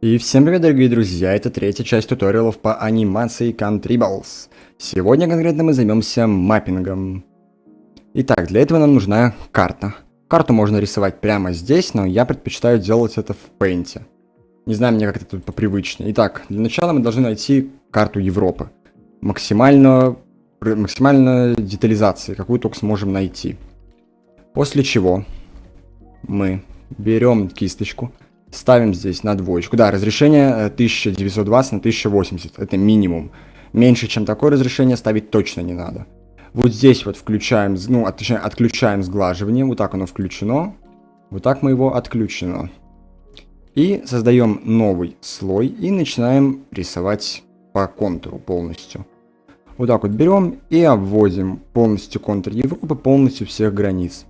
И всем привет, дорогие друзья, это третья часть туториалов по анимации Contribles. Сегодня конкретно мы займемся маппингом. Итак, для этого нам нужна карта. Карту можно рисовать прямо здесь, но я предпочитаю делать это в Paint. Не знаю, мне как-то тут попривычнее. Итак, для начала мы должны найти карту Европы. Максимально, максимально детализации, какую только сможем найти. После чего мы берем кисточку, ставим здесь на двоечку. Да, разрешение 1920 э, на 1080, это минимум. Меньше, чем такое разрешение ставить точно не надо. Вот здесь вот включаем, ну, от, точнее, отключаем сглаживание, вот так оно включено. Вот так мы его отключено. И создаем новый слой и начинаем рисовать по контуру полностью. Вот так вот берем и обводим полностью контур Европы, полностью всех границ.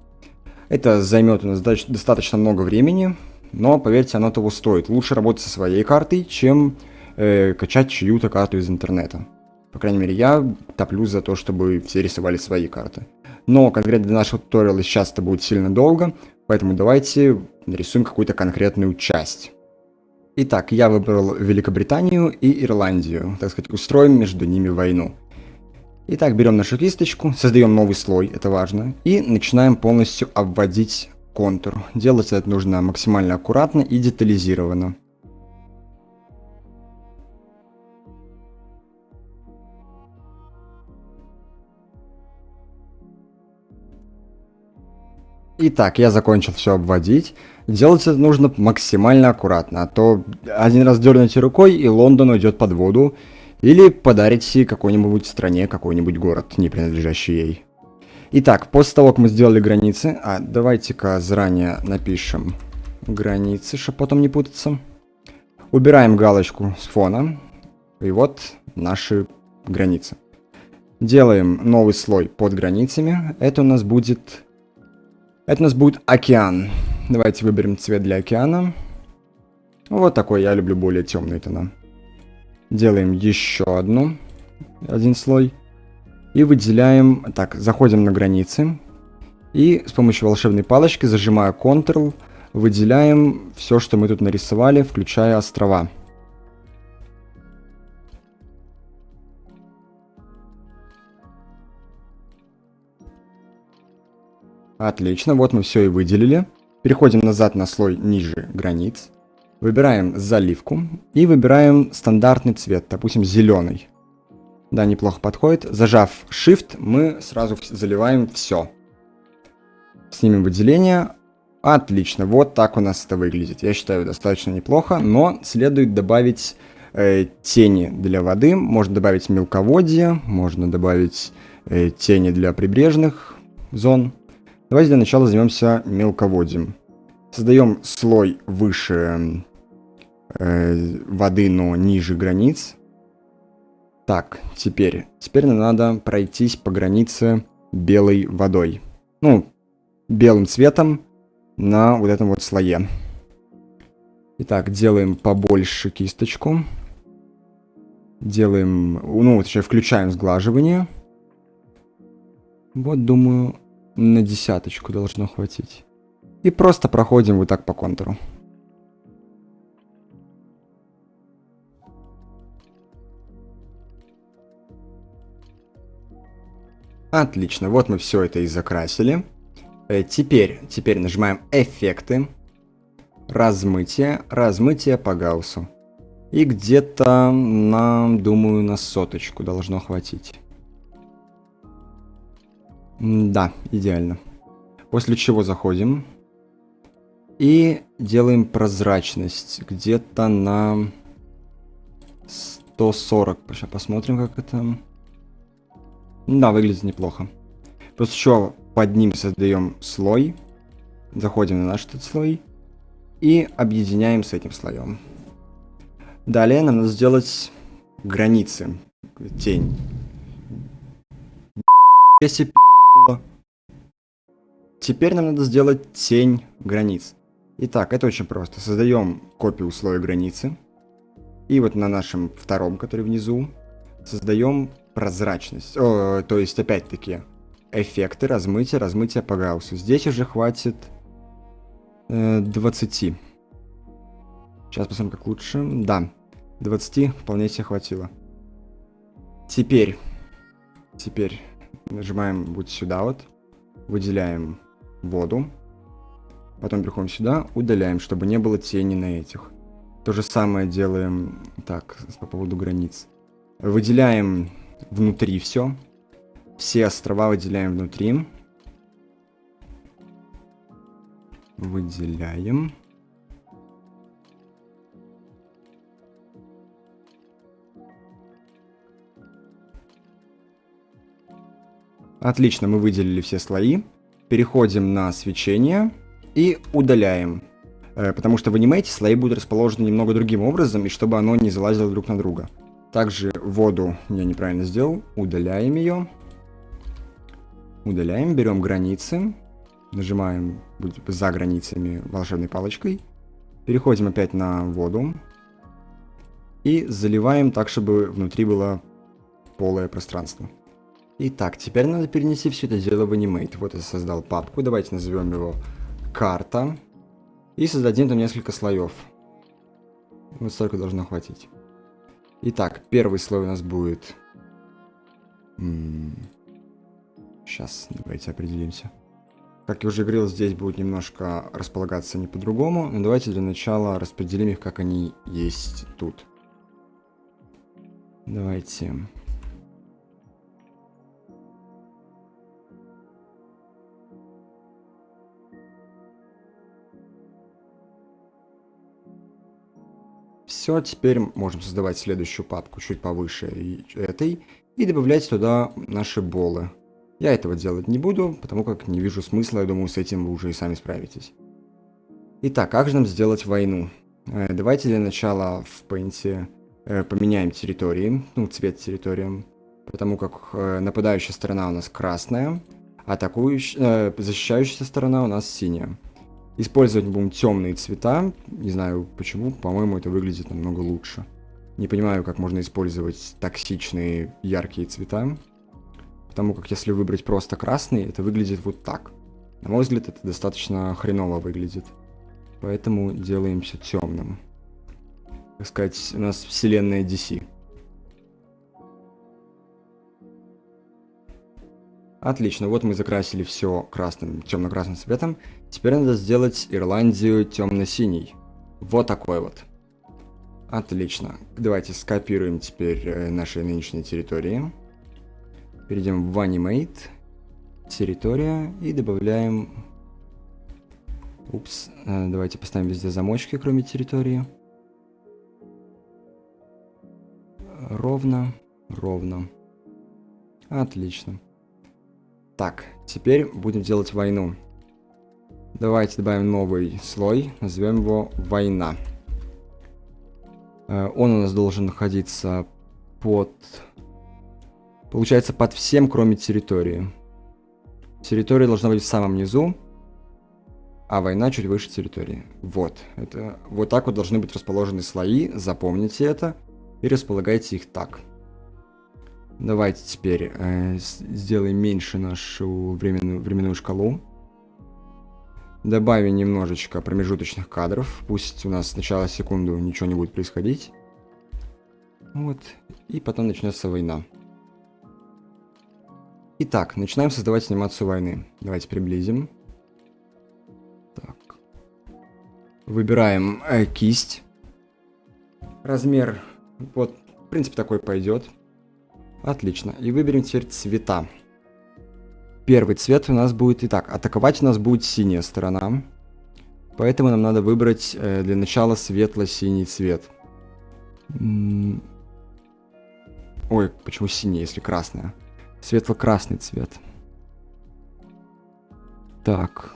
Это займет у нас достаточно много времени, но поверьте, оно того стоит. Лучше работать со своей картой, чем э, качать чью-то карту из интернета. По крайней мере, я топлюсь за то, чтобы все рисовали свои карты. Но конкретно для нашего туториала сейчас это будет сильно долго, поэтому давайте нарисуем какую-то конкретную часть. Итак, я выбрал Великобританию и Ирландию, так сказать, устроим между ними войну. Итак, берем нашу кисточку, создаем новый слой, это важно, и начинаем полностью обводить контур. Делать это нужно максимально аккуратно и детализированно. Итак, я закончил все обводить. Делать это нужно максимально аккуратно, а то один раз дернете рукой и Лондон уйдет под воду, или подарите какой-нибудь стране какой-нибудь город, не принадлежащий ей. Итак, после того, как мы сделали границы, а давайте-ка заранее напишем границы, чтобы потом не путаться. Убираем галочку с фона, и вот наши границы. Делаем новый слой под границами, это у нас будет... Это у нас будет океан. Давайте выберем цвет для океана. Вот такой, я люблю более темные тона. Делаем еще одну, один слой. И выделяем, так, заходим на границы. И с помощью волшебной палочки, зажимая Ctrl, выделяем все, что мы тут нарисовали, включая острова. Отлично, вот мы все и выделили. Переходим назад на слой ниже границ. Выбираем заливку и выбираем стандартный цвет, допустим, зеленый. Да, неплохо подходит. Зажав Shift, мы сразу заливаем все. Снимем выделение. Отлично, вот так у нас это выглядит. Я считаю, достаточно неплохо, но следует добавить э, тени для воды. Можно добавить мелководье, можно добавить э, тени для прибрежных зон. Давайте для начала займемся мелководьем. Создаем слой выше э, воды, но ниже границ. Так, теперь. Теперь нам надо пройтись по границе белой водой. Ну, белым цветом на вот этом вот слое. Итак, делаем побольше кисточку. Делаем, ну, точнее, включаем сглаживание. Вот, думаю, на десяточку должно хватить. И просто проходим вот так по контуру. Отлично, вот мы все это и закрасили. Э, теперь, теперь нажимаем эффекты, размытие, размытие по гауссу. И где-то нам, думаю, на соточку должно хватить. Да, идеально. После чего заходим и делаем прозрачность где-то на 140. Сейчас посмотрим, как это... Да, выглядит неплохо. После чего под ним создаем слой. Заходим на наш этот слой. И объединяем с этим слоем. Далее нам надо сделать границы. Тень. Теперь нам надо сделать тень границ. Итак, это очень просто. Создаем копию слоя границы. И вот на нашем втором, который внизу, создаем прозрачность. О, то есть, опять-таки, эффекты, размытие, размытие по гауссу. Здесь уже хватит э, 20. Сейчас посмотрим, как лучше. Да, 20 вполне себе хватило. Теперь, теперь нажимаем вот сюда вот, выделяем воду, потом переходим сюда, удаляем, чтобы не было тени на этих. То же самое делаем, так, по поводу границ. Выделяем внутри все, все острова выделяем внутри. Выделяем. Отлично, мы выделили все слои. Переходим на свечение и удаляем. Э, потому что в анимейте слои будут расположены немного другим образом, и чтобы оно не залазило друг на друга. Также воду я неправильно сделал. Удаляем ее. Удаляем, берем границы. Нажимаем за границами волшебной палочкой. Переходим опять на воду. И заливаем так, чтобы внутри было полое пространство. Итак, теперь надо перенести все это дело в Animate. Вот я создал папку, давайте назовем его карта. И создадим там несколько слоев. Вот столько должно хватить. Итак, первый слой у нас будет... Сейчас, давайте определимся. Как я уже говорил, здесь будет немножко располагаться не по-другому. Но давайте для начала распределим их, как они есть тут. Давайте Все, теперь можем создавать следующую папку чуть повыше этой и добавлять туда наши болы. Я этого делать не буду, потому как не вижу смысла, я думаю, с этим вы уже и сами справитесь. Итак, как же нам сделать войну? Э, давайте для начала в Paint э, поменяем территории, ну, цвет территориям, потому как э, нападающая сторона у нас красная, атакующая, защищающая сторона у нас синяя. Использовать будем темные цвета. Не знаю почему, по-моему, это выглядит намного лучше. Не понимаю, как можно использовать токсичные яркие цвета. Потому как если выбрать просто красный, это выглядит вот так. На мой взгляд, это достаточно хреново выглядит. Поэтому делаем все темным. Так сказать, у нас вселенная DC. Отлично, вот мы закрасили все красным, темно-красным цветом. Теперь надо сделать Ирландию темно-синий. Вот такой вот. Отлично. Давайте скопируем теперь э, наши нынешние территории. Перейдем в Animate. Территория. И добавляем... Упс. Э, давайте поставим везде замочки, кроме территории. Ровно. Ровно. Отлично. Так, теперь будем делать войну. Давайте добавим новый слой, назовем его «Война». Э, он у нас должен находиться под... Получается, под всем, кроме территории. Территория должна быть в самом низу, а война чуть выше территории. Вот. Это, вот так вот должны быть расположены слои, запомните это, и располагайте их так. Давайте теперь э, сделаем меньше нашу временную, временную шкалу. Добавим немножечко промежуточных кадров. Пусть у нас сначала секунду ничего не будет происходить. Вот. И потом начнется война. Итак, начинаем создавать анимацию войны. Давайте приблизим. Так. Выбираем э, кисть. Размер, вот, в принципе, такой пойдет. Отлично. И выберем теперь цвета. Первый цвет у нас будет... Итак, атаковать у нас будет синяя сторона. Поэтому нам надо выбрать э, для начала светло-синий цвет. Ой, почему синий, если красная? Светло-красный цвет. Так.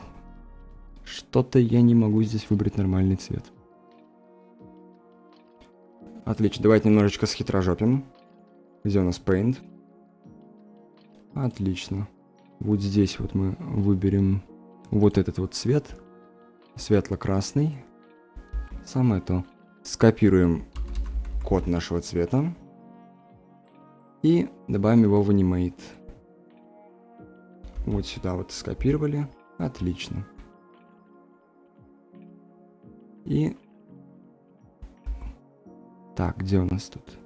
Что-то я не могу здесь выбрать нормальный цвет. Отлично, давайте немножечко схитрожопим. Где у нас Paint? Отлично. Вот здесь вот мы выберем вот этот вот цвет. Светло-красный. Самое то. Скопируем код нашего цвета. И добавим его в Animate. Вот сюда вот скопировали. Отлично. И Так, где у нас тут?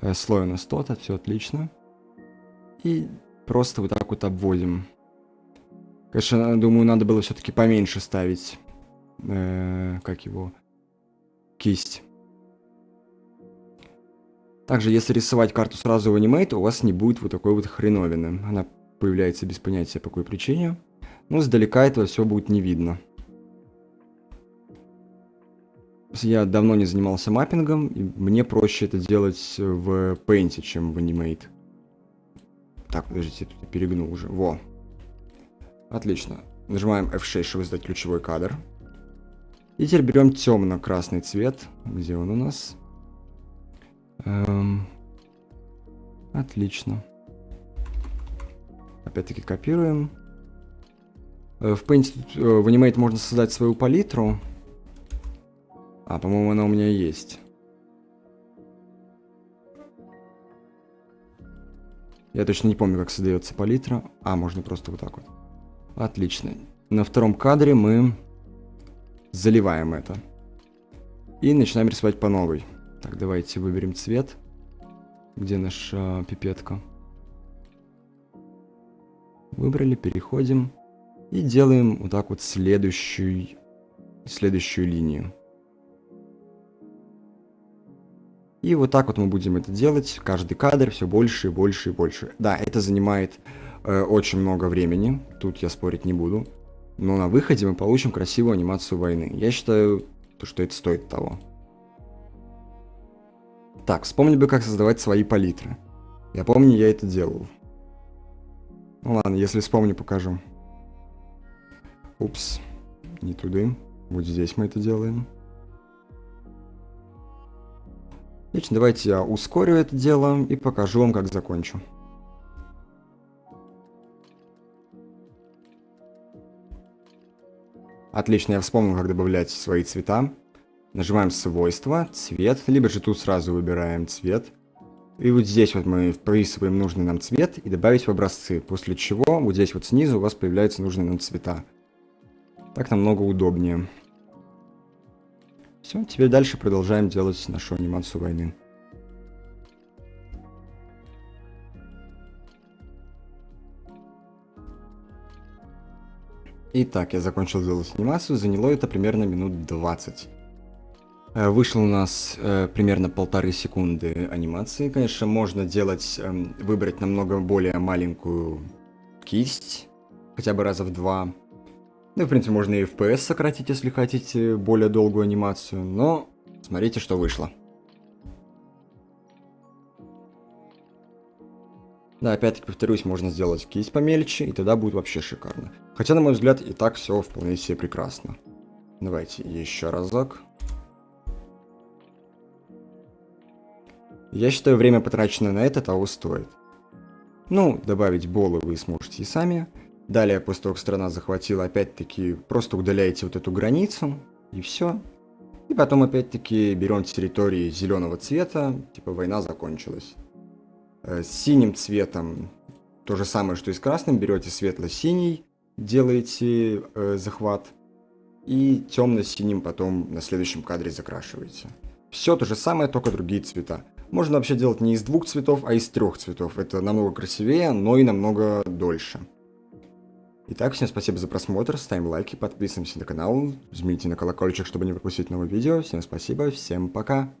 Э, слой у нас тот, все отлично. И просто вот так вот обводим. Конечно, думаю, надо было все-таки поменьше ставить, э, как его, кисть. Также, если рисовать карту сразу в Animate, у вас не будет вот такой вот хреновины. Она появляется без понятия по какой причине. Но сдалека этого все будет не видно. Я давно не занимался маппингом, и мне проще это делать в Paint, чем в Animate. Так, подождите, тут перегнул уже. Во. Отлично. Нажимаем F6, чтобы сдать ключевой кадр. И теперь берем темно-красный цвет. Где он у нас? Эм... Отлично. Опять-таки копируем. Э, в Paint, э, в Animate можно создать свою палитру. А, по-моему, она у меня есть. Я точно не помню, как создается палитра. А, можно просто вот так вот. Отлично. На втором кадре мы заливаем это. И начинаем рисовать по новой. Так, давайте выберем цвет. Где наша пипетка? Выбрали, переходим. И делаем вот так вот следующую, следующую линию. И вот так вот мы будем это делать, каждый кадр все больше и больше и больше. Да, это занимает э, очень много времени, тут я спорить не буду. Но на выходе мы получим красивую анимацию войны. Я считаю, что это стоит того. Так, вспомни бы, как создавать свои палитры. Я помню, я это делал. Ну ладно, если вспомню, покажу. Упс, не туда. Вот здесь мы это делаем. Отлично, давайте я ускорю это дело и покажу вам, как закончу. Отлично, я вспомнил, как добавлять свои цвета. Нажимаем свойства, цвет, либо же тут сразу выбираем цвет. И вот здесь вот мы вписываем нужный нам цвет и добавить в образцы, после чего вот здесь вот снизу у вас появляются нужные нам цвета. Так намного удобнее. Все, теперь дальше продолжаем делать нашу анимацию войны. Итак, я закончил делать анимацию, заняло это примерно минут 20. Э, вышло у нас э, примерно полторы секунды анимации. Конечно, можно делать, э, выбрать намного более маленькую кисть, хотя бы раза в два. Ну, в принципе, можно и FPS сократить, если хотите более долгую анимацию, но смотрите, что вышло. Да, опять-таки повторюсь, можно сделать кисть помельче, и тогда будет вообще шикарно. Хотя, на мой взгляд, и так все вполне себе прекрасно. Давайте еще разок. Я считаю, время, потраченное на это, того стоит. Ну, добавить болы вы сможете и сами. Далее, после того, как страна захватила, опять-таки, просто удаляете вот эту границу, и все. И потом, опять-таки, берем территории зеленого цвета, типа война закончилась. Э, с синим цветом то же самое, что и с красным, берете светло-синий, делаете э, захват, и темно-синим потом на следующем кадре закрашиваете. Все то же самое, только другие цвета. Можно вообще делать не из двух цветов, а из трех цветов. Это намного красивее, но и намного дольше. Итак, всем спасибо за просмотр, ставим лайки, подписываемся на канал, жмите на колокольчик, чтобы не пропустить новые видео. Всем спасибо, всем пока!